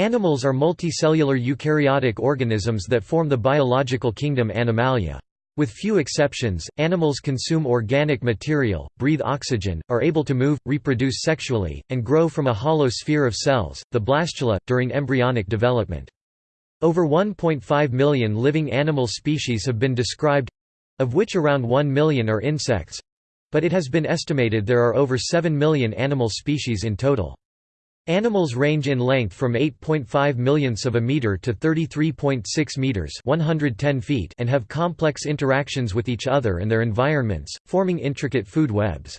Animals are multicellular eukaryotic organisms that form the biological kingdom Animalia. With few exceptions, animals consume organic material, breathe oxygen, are able to move, reproduce sexually, and grow from a hollow sphere of cells, the blastula, during embryonic development. Over 1.5 million living animal species have been described—of which around 1 million are insects—but it has been estimated there are over 7 million animal species in total. Animals range in length from 8.5 millionths of a meter to 33.6 meters (110 feet) and have complex interactions with each other and their environments, forming intricate food webs.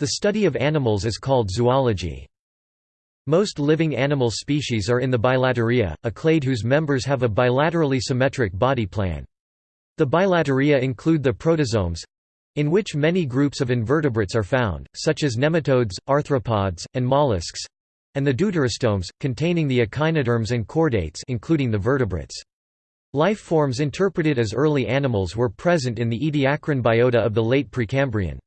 The study of animals is called zoology. Most living animal species are in the bilateria, a clade whose members have a bilaterally symmetric body plan. The bilateria include the protostomes, in which many groups of invertebrates are found, such as nematodes, arthropods, and mollusks, and the deuterostomes, containing the echinoderms and chordates including the vertebrates. Life forms interpreted as early animals were present in the Ediacaran biota of the late Precambrian.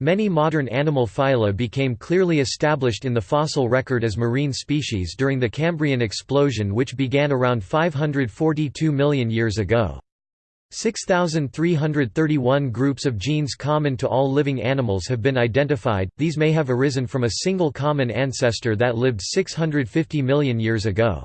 Many modern animal phyla became clearly established in the fossil record as marine species during the Cambrian explosion which began around 542 million years ago. 6,331 groups of genes common to all living animals have been identified, these may have arisen from a single common ancestor that lived 650 million years ago.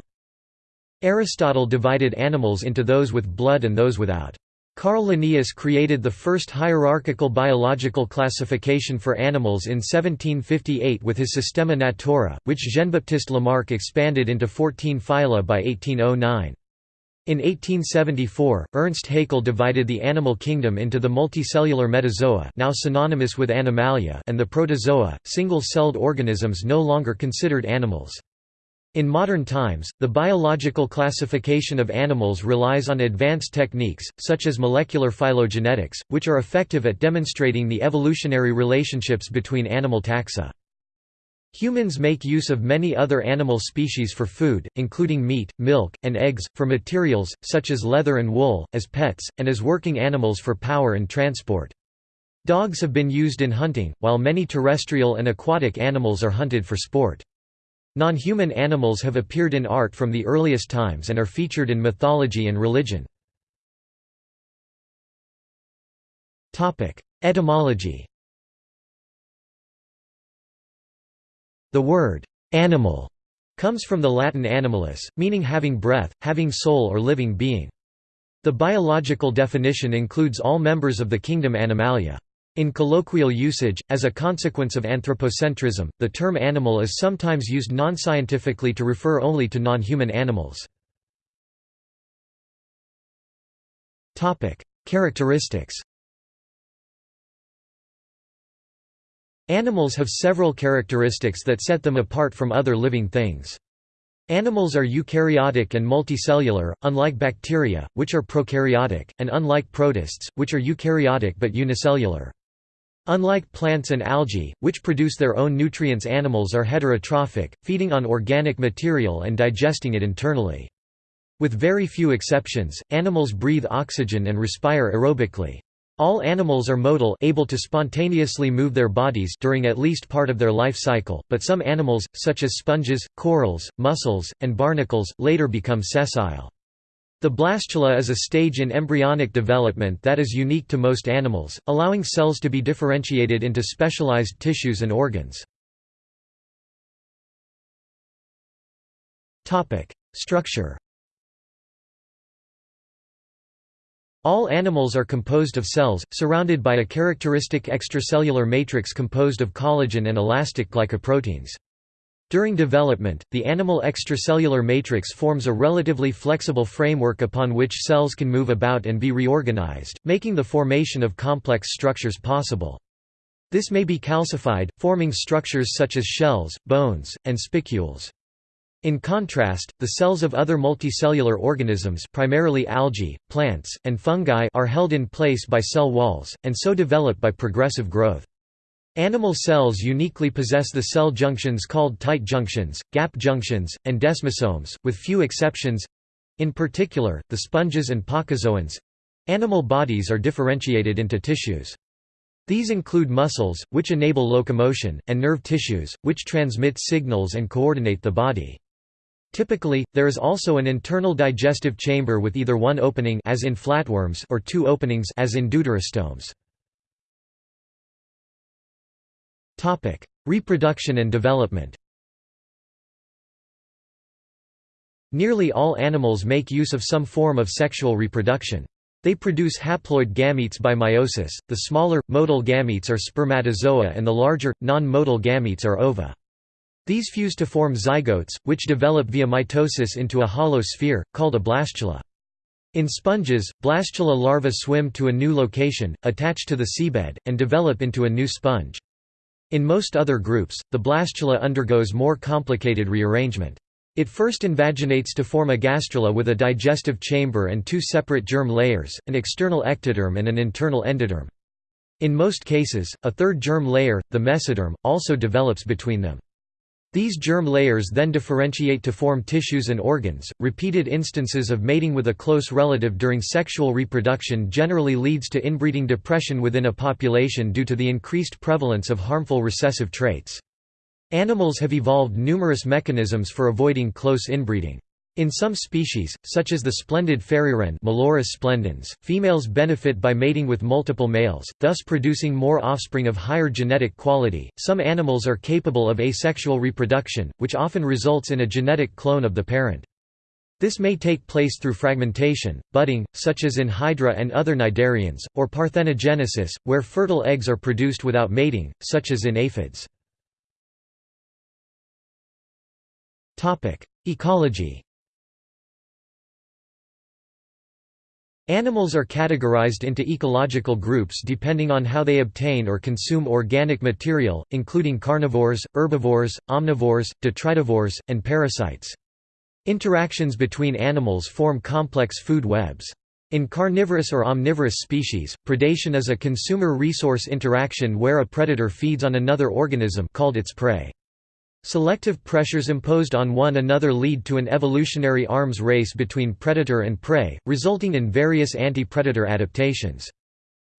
Aristotle divided animals into those with blood and those without. Carl Linnaeus created the first hierarchical biological classification for animals in 1758 with his Systema Naturae, which Jean-Baptiste Lamarck expanded into 14 phyla by 1809. In 1874, Ernst Haeckel divided the animal kingdom into the multicellular metazoa now synonymous with Animalia and the protozoa, single-celled organisms no longer considered animals. In modern times, the biological classification of animals relies on advanced techniques, such as molecular phylogenetics, which are effective at demonstrating the evolutionary relationships between animal taxa. Humans make use of many other animal species for food, including meat, milk, and eggs, for materials, such as leather and wool, as pets, and as working animals for power and transport. Dogs have been used in hunting, while many terrestrial and aquatic animals are hunted for sport. Non-human animals have appeared in art from the earliest times and are featured in mythology and religion. Etymology The word «animal» comes from the Latin animalis, meaning having breath, having soul or living being. The biological definition includes all members of the kingdom Animalia. In colloquial usage, as a consequence of anthropocentrism, the term animal is sometimes used non-scientifically to refer only to non-human animals. Characteristics Animals have several characteristics that set them apart from other living things. Animals are eukaryotic and multicellular, unlike bacteria, which are prokaryotic, and unlike protists, which are eukaryotic but unicellular. Unlike plants and algae, which produce their own nutrients animals are heterotrophic, feeding on organic material and digesting it internally. With very few exceptions, animals breathe oxygen and respire aerobically. All animals are motile able to spontaneously move their bodies during at least part of their life cycle, but some animals, such as sponges, corals, mussels, and barnacles, later become sessile. The blastula is a stage in embryonic development that is unique to most animals, allowing cells to be differentiated into specialized tissues and organs. Structure All animals are composed of cells, surrounded by a characteristic extracellular matrix composed of collagen and elastic glycoproteins. During development, the animal extracellular matrix forms a relatively flexible framework upon which cells can move about and be reorganized, making the formation of complex structures possible. This may be calcified, forming structures such as shells, bones, and spicules. In contrast, the cells of other multicellular organisms primarily algae, plants, and fungi are held in place by cell walls, and so develop by progressive growth. Animal cells uniquely possess the cell junctions called tight junctions, gap junctions, and desmosomes, with few exceptions—in particular, the sponges and placozoans—animal bodies are differentiated into tissues. These include muscles, which enable locomotion, and nerve tissues, which transmit signals and coordinate the body. Typically, there is also an internal digestive chamber with either one opening as in flatworms or two openings as in deuterostomes. Topic: Reproduction and development. Nearly all animals make use of some form of sexual reproduction. They produce haploid gametes by meiosis, the smaller, motile gametes are spermatozoa and the larger, non-motile gametes are ova. These fuse to form zygotes, which develop via mitosis into a hollow sphere, called a blastula. In sponges, blastula larvae swim to a new location, attach to the seabed, and develop into a new sponge. In most other groups, the blastula undergoes more complicated rearrangement. It first invaginates to form a gastrula with a digestive chamber and two separate germ layers, an external ectoderm and an internal endoderm. In most cases, a third germ layer, the mesoderm, also develops between them. These germ layers then differentiate to form tissues and organs. Repeated instances of mating with a close relative during sexual reproduction generally leads to inbreeding depression within a population due to the increased prevalence of harmful recessive traits. Animals have evolved numerous mechanisms for avoiding close inbreeding. In some species, such as the splendid fairy-wren splendens, females benefit by mating with multiple males, thus producing more offspring of higher genetic quality. Some animals are capable of asexual reproduction, which often results in a genetic clone of the parent. This may take place through fragmentation, budding, such as in Hydra and other cnidarians, or parthenogenesis, where fertile eggs are produced without mating, such as in aphids. Ecology Animals are categorized into ecological groups depending on how they obtain or consume organic material, including carnivores, herbivores, omnivores, detritivores, and parasites. Interactions between animals form complex food webs. In carnivorous or omnivorous species, predation is a consumer resource interaction where a predator feeds on another organism called its prey. Selective pressures imposed on one another lead to an evolutionary arms race between predator and prey, resulting in various anti-predator adaptations.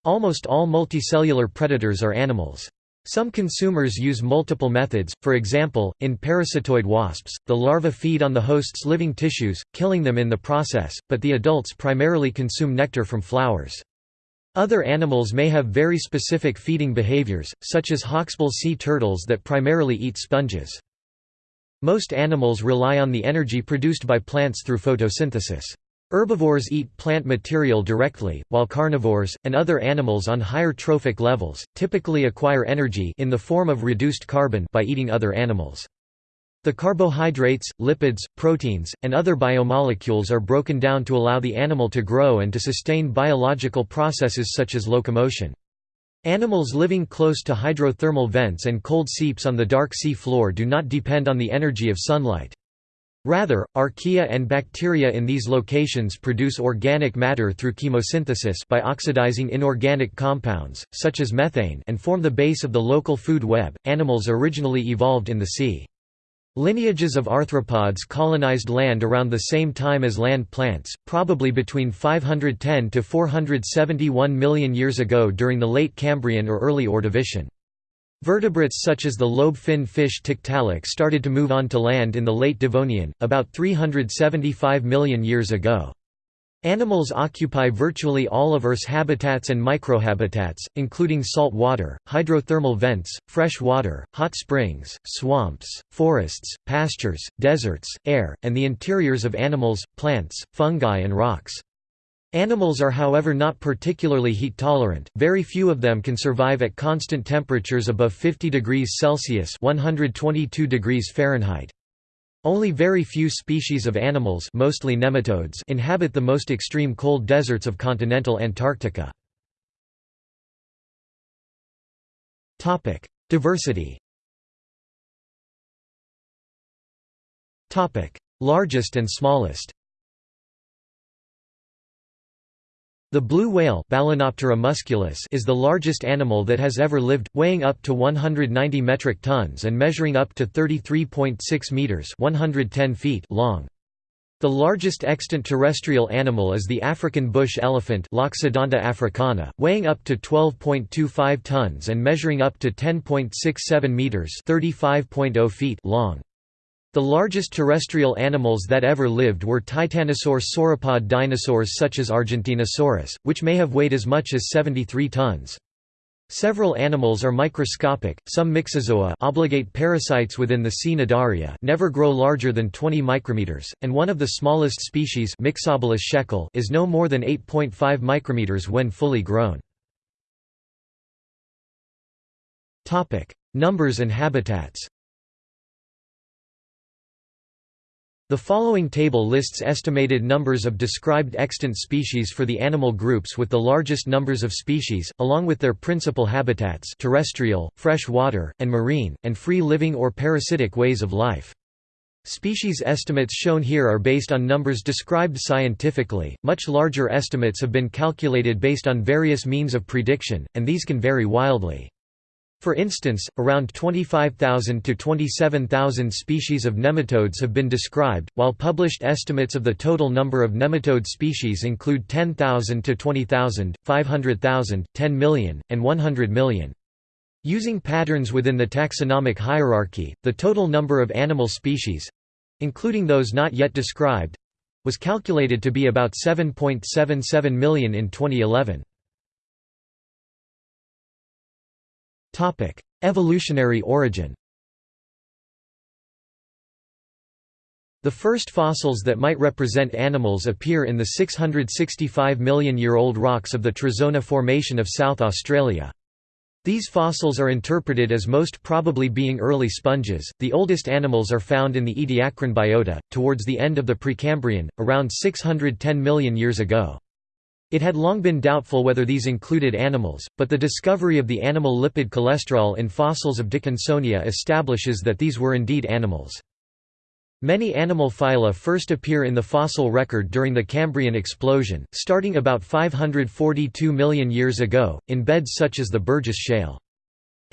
Almost all multicellular predators are animals. Some consumers use multiple methods, for example, in parasitoid wasps, the larvae feed on the host's living tissues, killing them in the process, but the adults primarily consume nectar from flowers. Other animals may have very specific feeding behaviors, such as hawksbill sea turtles that primarily eat sponges. Most animals rely on the energy produced by plants through photosynthesis. Herbivores eat plant material directly, while carnivores, and other animals on higher trophic levels, typically acquire energy in the form of reduced carbon by eating other animals. The carbohydrates, lipids, proteins, and other biomolecules are broken down to allow the animal to grow and to sustain biological processes such as locomotion. Animals living close to hydrothermal vents and cold seeps on the dark sea floor do not depend on the energy of sunlight. Rather, archaea and bacteria in these locations produce organic matter through chemosynthesis by oxidizing inorganic compounds, such as methane and form the base of the local food web. Animals originally evolved in the sea. Lineages of arthropods colonized land around the same time as land plants, probably between 510 to 471 million years ago during the late Cambrian or early Ordovician. Vertebrates such as the lobe-fin fish Tiktaalik started to move on to land in the late Devonian, about 375 million years ago. Animals occupy virtually all of Earth's habitats and microhabitats, including salt water, hydrothermal vents, fresh water, hot springs, swamps, forests, pastures, deserts, air, and the interiors of animals, plants, fungi and rocks. Animals are however not particularly heat tolerant, very few of them can survive at constant temperatures above 50 degrees Celsius 122 degrees Fahrenheit. Only very few species of animals mostly nematodes inhabit the most extreme cold deserts of continental Antarctica. Diversity Largest and smallest The blue whale musculus is the largest animal that has ever lived, weighing up to 190 metric tons and measuring up to 33.6 meters (110 feet) long. The largest extant terrestrial animal is the African bush elephant Loxodonta africana, weighing up to 12.25 tons and measuring up to 10.67 meters (35.0 feet) long. The largest terrestrial animals that ever lived were titanosaur sauropod dinosaurs such as Argentinosaurus, which may have weighed as much as 73 tons. Several animals are microscopic, some myxozoa obligate parasites within the cnidaria never grow larger than 20 micrometers, and one of the smallest species shekel is no more than 8.5 micrometers when fully grown. Numbers and habitats The following table lists estimated numbers of described extant species for the animal groups with the largest numbers of species, along with their principal habitats terrestrial, fresh water, and marine, and free-living or parasitic ways of life. Species estimates shown here are based on numbers described scientifically, much larger estimates have been calculated based on various means of prediction, and these can vary wildly. For instance, around 25,000 to 27,000 species of nematodes have been described, while published estimates of the total number of nematode species include 10,000 to 20,000, 500,000, 10 million, and 100 million. Using patterns within the taxonomic hierarchy, the total number of animal species—including those not yet described—was calculated to be about 7.77 million in 2011. Topic: Evolutionary origin. The first fossils that might represent animals appear in the 665 million-year-old rocks of the Trezona Formation of South Australia. These fossils are interpreted as most probably being early sponges. The oldest animals are found in the Ediacaran biota, towards the end of the Precambrian, around 610 million years ago. It had long been doubtful whether these included animals, but the discovery of the animal lipid cholesterol in fossils of Dickinsonia establishes that these were indeed animals. Many animal phyla first appear in the fossil record during the Cambrian explosion, starting about 542 million years ago, in beds such as the Burgess Shale.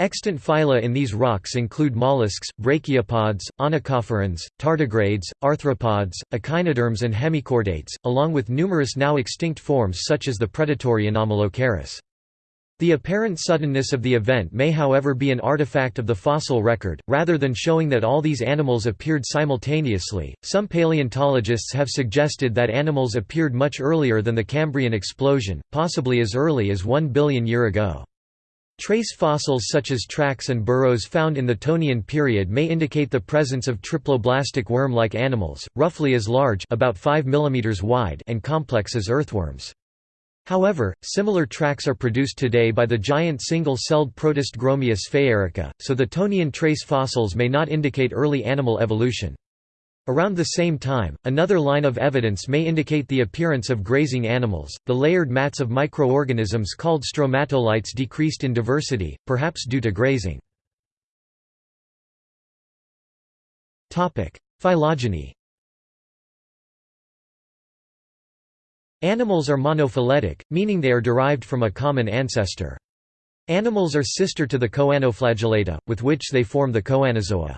Extant phyla in these rocks include mollusks, brachiopods, onychophorans, tardigrades, arthropods, echinoderms and hemichordates, along with numerous now extinct forms such as the predatory Anomalocaris. The apparent suddenness of the event may however be an artifact of the fossil record, rather than showing that all these animals appeared simultaneously. Some paleontologists have suggested that animals appeared much earlier than the Cambrian explosion, possibly as early as 1 billion year ago. Trace fossils such as tracks and burrows found in the Tonian period may indicate the presence of triploblastic worm-like animals, roughly as large about 5 mm wide and complex as earthworms. However, similar tracks are produced today by the giant single-celled protist Gromia sphaerica, so the Tonian trace fossils may not indicate early animal evolution. Around the same time, another line of evidence may indicate the appearance of grazing animals. The layered mats of microorganisms called stromatolites decreased in diversity, perhaps due to grazing. Topic: Phylogeny. Animals are monophyletic, meaning they are derived from a common ancestor. Animals are sister to the choanoflagellata, with which they form the Choanozoa.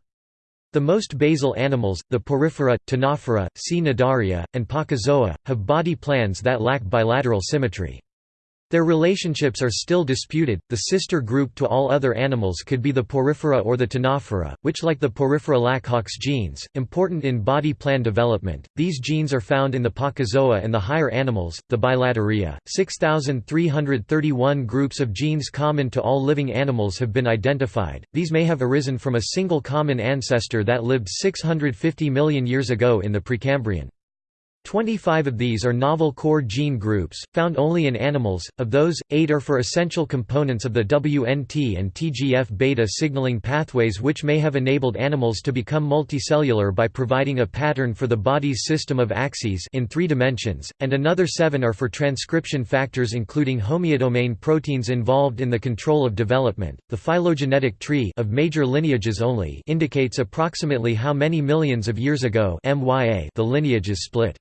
The most basal animals, the Porifera, Ctenophora, C. and Placozoa, have body plans that lack bilateral symmetry. Their relationships are still disputed. The sister group to all other animals could be the Porifera or the Ctenophora, which like the Porifera lack Hox genes, important in body plan development. These genes are found in the Placozoa and the higher animals, the Bilateria. 6331 groups of genes common to all living animals have been identified. These may have arisen from a single common ancestor that lived 650 million years ago in the Precambrian. 25 of these are novel core gene groups, found only in animals. Of those, 8 are for essential components of the WNT and TGF-beta signaling pathways which may have enabled animals to become multicellular by providing a pattern for the body's system of axes in three dimensions, and another 7 are for transcription factors including homeodomain proteins involved in the control of development. The phylogenetic tree of major lineages only indicates approximately how many millions of years ago the lineages split.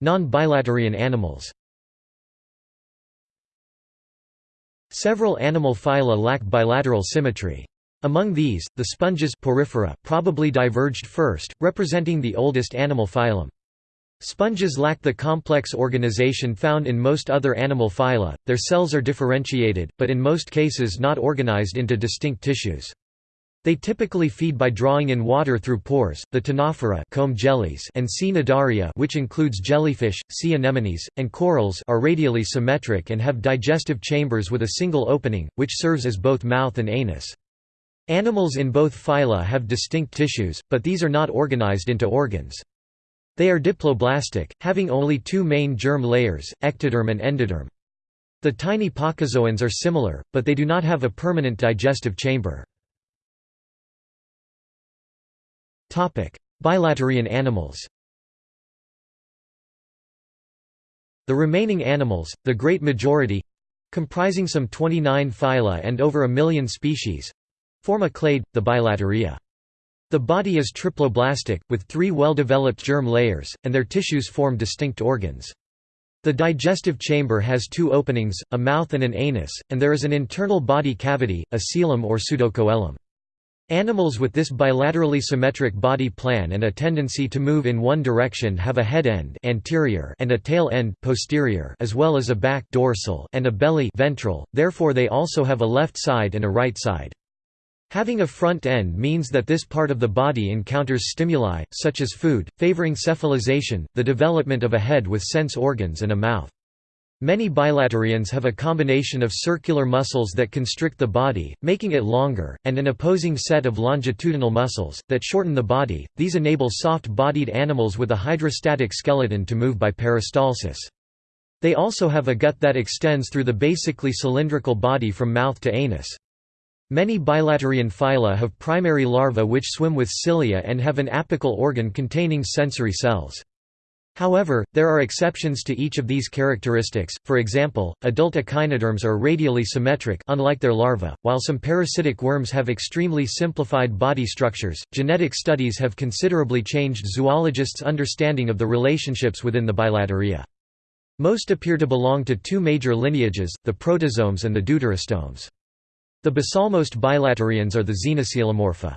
Non-bilaterian animals Several animal phyla lack bilateral symmetry. Among these, the sponges porifera probably diverged first, representing the oldest animal phylum. Sponges lack the complex organization found in most other animal phyla, their cells are differentiated, but in most cases not organized into distinct tissues. They typically feed by drawing in water through pores. The ctenophora comb jellies and C. which includes jellyfish, sea anemones, and corals are radially symmetric and have digestive chambers with a single opening, which serves as both mouth and anus. Animals in both phyla have distinct tissues, but these are not organized into organs. They are diploblastic, having only two main germ layers, ectoderm and endoderm. The tiny placozoans are similar, but they do not have a permanent digestive chamber. Bilaterian animals The remaining animals, the great majority—comprising some 29 phyla and over a million species—form a clade, the bilateria. The body is triploblastic, with three well-developed germ layers, and their tissues form distinct organs. The digestive chamber has two openings, a mouth and an anus, and there is an internal body cavity, a coelom or pseudocoelom. Animals with this bilaterally symmetric body plan and a tendency to move in one direction have a head end anterior and a tail end posterior as well as a back dorsal and a belly ventral, therefore they also have a left side and a right side. Having a front end means that this part of the body encounters stimuli, such as food, favoring cephalization, the development of a head with sense organs and a mouth. Many bilaterians have a combination of circular muscles that constrict the body, making it longer, and an opposing set of longitudinal muscles, that shorten the body. These enable soft bodied animals with a hydrostatic skeleton to move by peristalsis. They also have a gut that extends through the basically cylindrical body from mouth to anus. Many bilaterian phyla have primary larvae which swim with cilia and have an apical organ containing sensory cells. However, there are exceptions to each of these characteristics, for example, adult echinoderms are radially symmetric unlike their larvae, while some parasitic worms have extremely simplified body structures. Genetic studies have considerably changed zoologists' understanding of the relationships within the bilateria. Most appear to belong to two major lineages, the protostomes and the deuterostomes. The basalmost bilaterians are the xenacoelomorpha.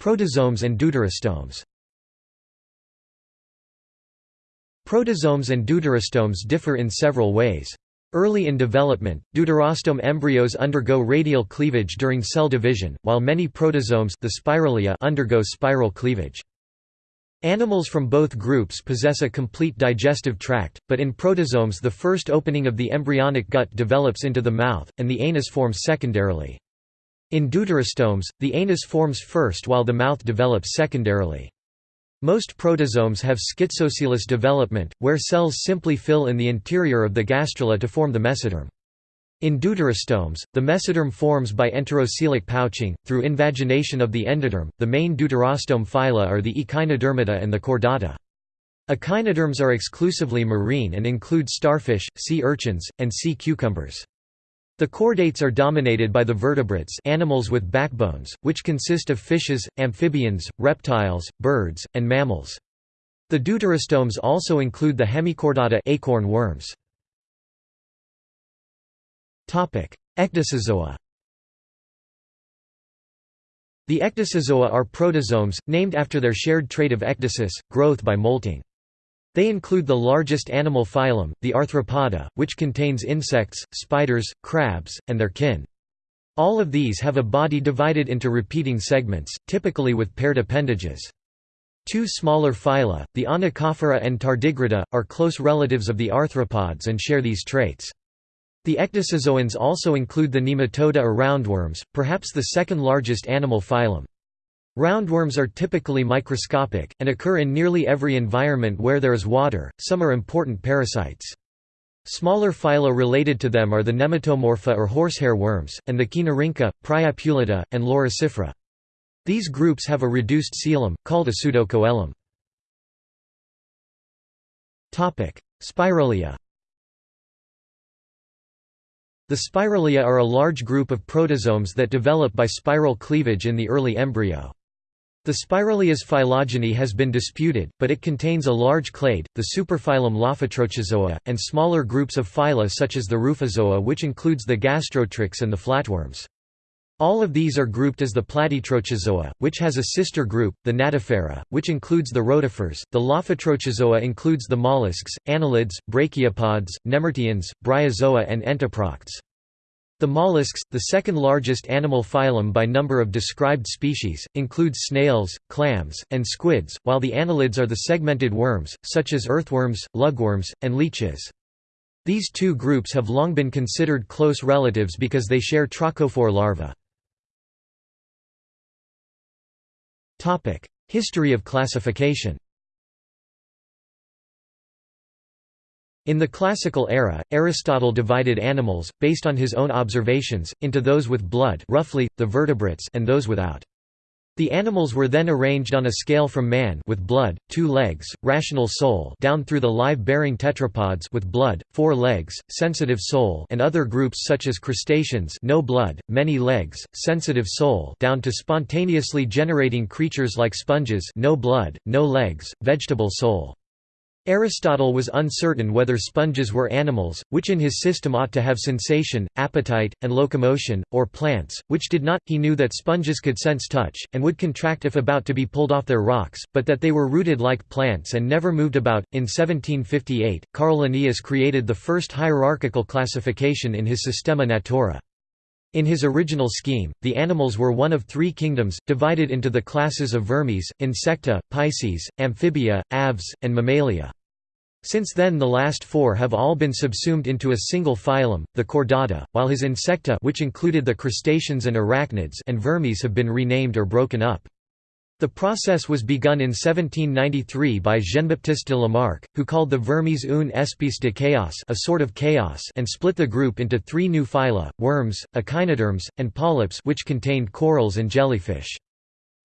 Protostomes and deuterostomes Protostomes and deuterostomes differ in several ways. Early in development, deuterostome embryos undergo radial cleavage during cell division, while many protostomes the spiralia undergo spiral cleavage. Animals from both groups possess a complete digestive tract, but in protostomes the first opening of the embryonic gut develops into the mouth, and the anus forms secondarily. In deuterostomes, the anus forms first while the mouth develops secondarily. Most protostomes have schizocoelous development, where cells simply fill in the interior of the gastrula to form the mesoderm. In deuterostomes, the mesoderm forms by enterocoelic pouching, through invagination of the endoderm. The main deuterostome phyla are the echinodermata and the chordata. Echinoderms are exclusively marine and include starfish, sea urchins, and sea cucumbers. The chordates are dominated by the vertebrates animals with backbones, which consist of fishes, amphibians, reptiles, birds, and mammals. The deuterostomes also include the hemichordata acorn worms. Ecdysozoa The ecdysozoa are protostomes, named after their shared trait of ecdysis, growth by molting. They include the largest animal phylum, the Arthropoda, which contains insects, spiders, crabs, and their kin. All of these have a body divided into repeating segments, typically with paired appendages. Two smaller phyla, the Onychophora and Tardigrada, are close relatives of the arthropods and share these traits. The ecdysozoans also include the Nematoda or roundworms, perhaps the second largest animal phylum. Roundworms are typically microscopic, and occur in nearly every environment where there is water, some are important parasites. Smaller phyla related to them are the Nematomorpha or horsehair worms, and the Kinorhyncha, Priapulida, and Loricifera. These groups have a reduced coelom, called a pseudocoelom. Spiralia The spiralia are a large group of protostomes that develop by spiral cleavage in the early embryo. The Spiralia's phylogeny has been disputed, but it contains a large clade, the superphylum Lophotrochozoa, and smaller groups of phyla such as the Rouphozoa which includes the gastrotrichs and the flatworms. All of these are grouped as the Platytrochozoa, which has a sister group, the Gnathifera, which includes the rotifers. The Lophotrochozoa includes the mollusks, annelids, brachiopods, nemerteans, bryozoa and entoprocts. The mollusks, the second largest animal phylum by number of described species, includes snails, clams, and squids, while the annelids are the segmented worms, such as earthworms, lugworms, and leeches. These two groups have long been considered close relatives because they share trochophore larvae. History of classification In the classical era, Aristotle divided animals, based on his own observations, into those with blood roughly, the vertebrates and those without. The animals were then arranged on a scale from man with blood, two legs, rational soul down through the live-bearing tetrapods with blood, four legs, sensitive soul and other groups such as crustaceans no blood, many legs, sensitive soul down to spontaneously generating creatures like sponges no blood, no legs, vegetable soul. Aristotle was uncertain whether sponges were animals, which in his system ought to have sensation, appetite, and locomotion, or plants, which did not. He knew that sponges could sense touch, and would contract if about to be pulled off their rocks, but that they were rooted like plants and never moved about. In 1758, Carl Linnaeus created the first hierarchical classification in his Systema Naturae. In his original scheme, the animals were one of three kingdoms, divided into the classes of vermes, insecta, pisces, amphibia, aves, and mammalia. Since then the last four have all been subsumed into a single phylum, the Chordata, while his insecta which included the crustaceans and arachnids and vermes have been renamed or broken up. The process was begun in 1793 by Jean-Baptiste de Lamarck, who called the vermes une espèce de chaos a sort of chaos and split the group into three new phyla, worms, echinoderms, and polyps which contained corals and jellyfish.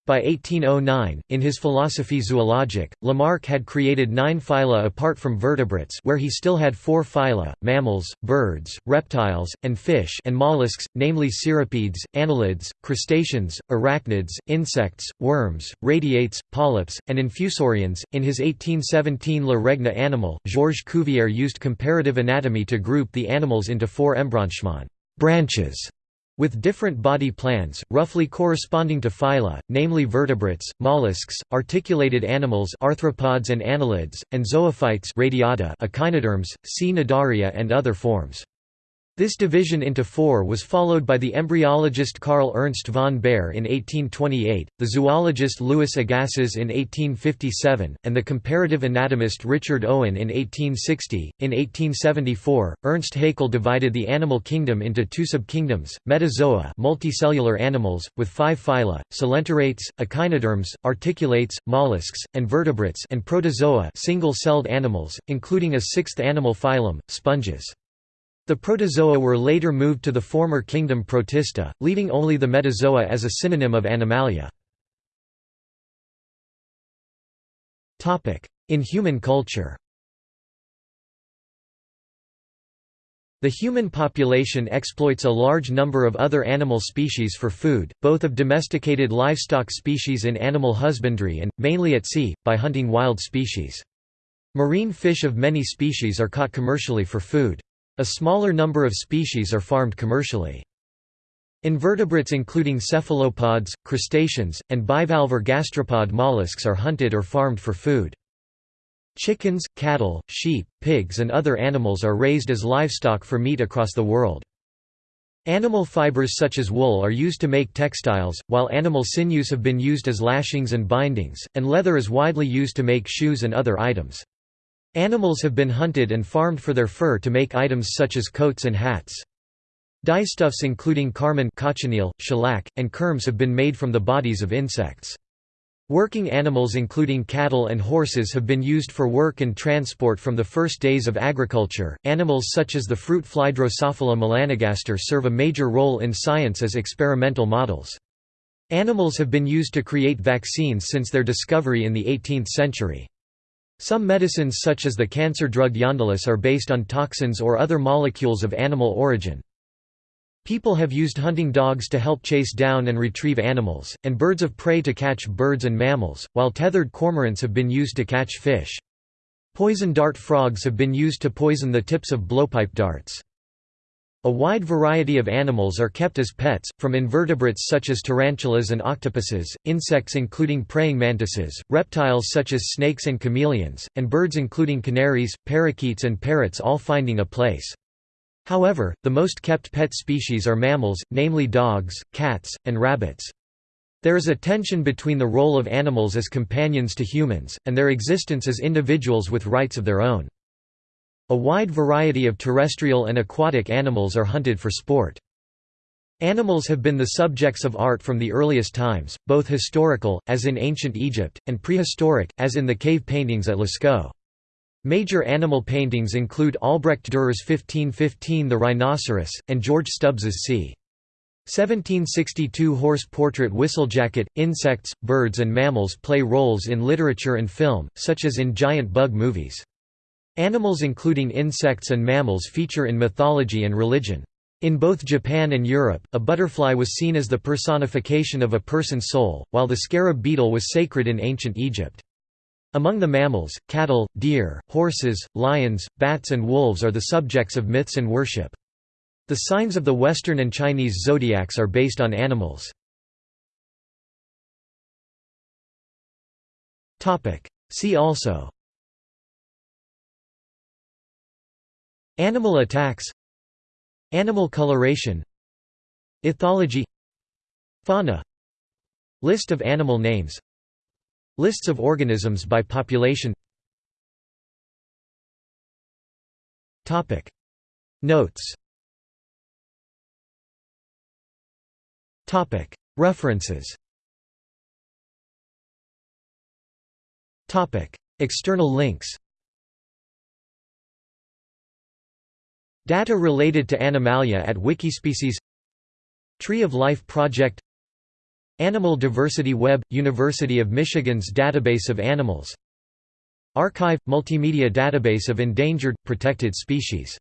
By 1809, in his Philosophie zoologique, Lamarck had created nine phyla apart from vertebrates where he still had four phyla, mammals, birds, reptiles, and fish and mollusks, namely cirripedes, annelids, crustaceans, arachnids, insects, worms, radiates, polyps, and infusorians. In his 1817 Le Regne animal, Georges Cuvier used comparative anatomy to group the animals into four embranchements branches with different body plans, roughly corresponding to phyla, namely vertebrates, mollusks, articulated animals arthropods and annelids, and zoophytes radiata echinoderms, cnidaria and other forms. This division into four was followed by the embryologist Carl Ernst von Baer in 1828, the zoologist Louis Agassiz in 1857, and the comparative anatomist Richard Owen in 1860. In 1874, Ernst Haeckel divided the animal kingdom into two subkingdoms: metazoa, multicellular animals with five phyla, coelenterate, echinoderms, articulates, mollusks, and vertebrates, and protozoa, single-celled animals, including a sixth animal phylum, sponges. The protozoa were later moved to the former kingdom Protista, leaving only the metazoa as a synonym of Animalia. In human culture The human population exploits a large number of other animal species for food, both of domesticated livestock species in animal husbandry and, mainly at sea, by hunting wild species. Marine fish of many species are caught commercially for food. A smaller number of species are farmed commercially. Invertebrates including cephalopods, crustaceans, and bivalve or gastropod mollusks are hunted or farmed for food. Chickens, cattle, sheep, pigs and other animals are raised as livestock for meat across the world. Animal fibers such as wool are used to make textiles, while animal sinews have been used as lashings and bindings, and leather is widely used to make shoes and other items. Animals have been hunted and farmed for their fur to make items such as coats and hats. Dyestuffs including carmine cochineal, shellac, and kermes have been made from the bodies of insects. Working animals including cattle and horses have been used for work and transport from the first days of agriculture. Animals such as the fruit fly Drosophila melanogaster serve a major role in science as experimental models. Animals have been used to create vaccines since their discovery in the 18th century. Some medicines such as the cancer drug Yondelis are based on toxins or other molecules of animal origin. People have used hunting dogs to help chase down and retrieve animals, and birds of prey to catch birds and mammals, while tethered cormorants have been used to catch fish. Poison dart frogs have been used to poison the tips of blowpipe darts. A wide variety of animals are kept as pets, from invertebrates such as tarantulas and octopuses, insects including praying mantises, reptiles such as snakes and chameleons, and birds including canaries, parakeets and parrots all finding a place. However, the most kept pet species are mammals, namely dogs, cats, and rabbits. There is a tension between the role of animals as companions to humans, and their existence as individuals with rights of their own. A wide variety of terrestrial and aquatic animals are hunted for sport. Animals have been the subjects of art from the earliest times, both historical, as in ancient Egypt, and prehistoric, as in the cave paintings at Lascaux. Major animal paintings include Albrecht Dürer's 1515 The Rhinoceros, and George Stubbs's c. 1762 horse portrait Whistlejacket. Insects, birds, and mammals play roles in literature and film, such as in giant bug movies. Animals including insects and mammals feature in mythology and religion. In both Japan and Europe, a butterfly was seen as the personification of a person's soul, while the scarab beetle was sacred in ancient Egypt. Among the mammals, cattle, deer, horses, lions, bats and wolves are the subjects of myths and worship. The signs of the Western and Chinese zodiacs are based on animals. See also Animal attacks. Animal coloration. Ethology. Fauna. List of animal names. Lists of organisms by population. Notes. References. External links Data related to Animalia at Wikispecies Tree of Life Project Animal Diversity Web – University of Michigan's Database of Animals Archive – Multimedia database of endangered, protected species